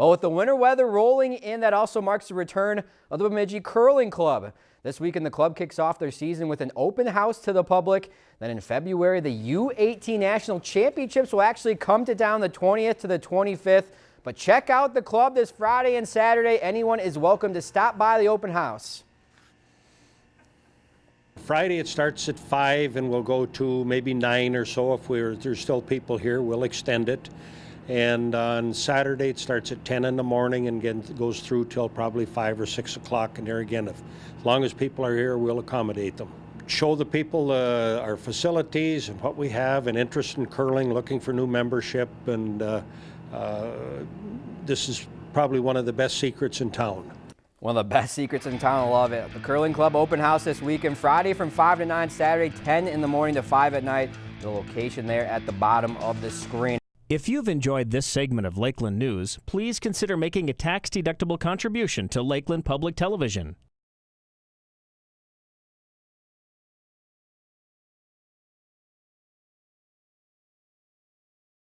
Well, with the winter weather rolling in, that also marks the return of the Bemidji Curling Club. This weekend, the club kicks off their season with an open house to the public. Then in February, the U18 National Championships will actually come to town the 20th to the 25th. But check out the club this Friday and Saturday. Anyone is welcome to stop by the open house. Friday it starts at 5 and we'll go to maybe 9 or so. If we're, there's still people here, we'll extend it. And on Saturday it starts at 10 in the morning and goes through till probably 5 or 6 o'clock. And there again, if, as long as people are here, we'll accommodate them. Show the people uh, our facilities and what we have and interest in curling, looking for new membership. And uh, uh, this is probably one of the best secrets in town. One of the best secrets in town. I love it. The Curling Club open house this weekend, Friday from 5 to 9, Saturday 10 in the morning to 5 at night. The location there at the bottom of the screen. If you've enjoyed this segment of Lakeland News, please consider making a tax-deductible contribution to Lakeland Public Television.